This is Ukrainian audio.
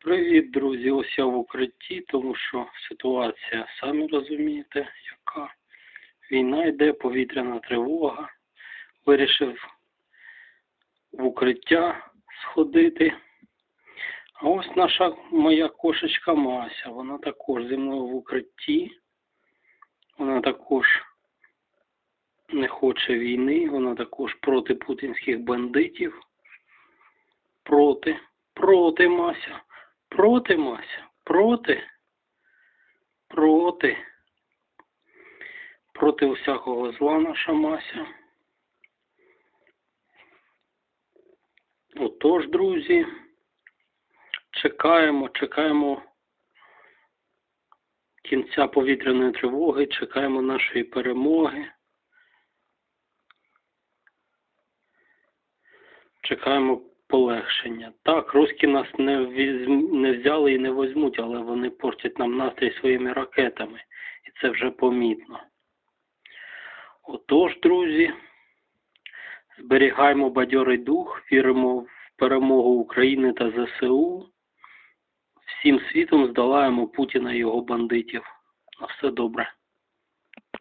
Привіт, друзі! Ось я в укритті, тому що ситуація, самі розумієте, яка війна йде, повітряна тривога. Вирішив в укриття сходити. А ось наша моя кошечка Мася, вона також зі мною в укритті. Вона також не хоче війни, вона також проти путінських бандитів. Проти, проти Мася. Проти, Мася, проти, проти, проти усякого зла наша Мася. Отож, друзі, чекаємо, чекаємо кінця повітряної тривоги, чекаємо нашої перемоги. Чекаємо полегшення. Так, русські нас не, не взяли і не возьмуть, але вони портять нам настрій своїми ракетами. І це вже помітно. Отож, друзі, зберігаємо бадьорий дух, віримо в перемогу України та ЗСУ. Всім світом здолаємо Путіна і його бандитів. На все добре.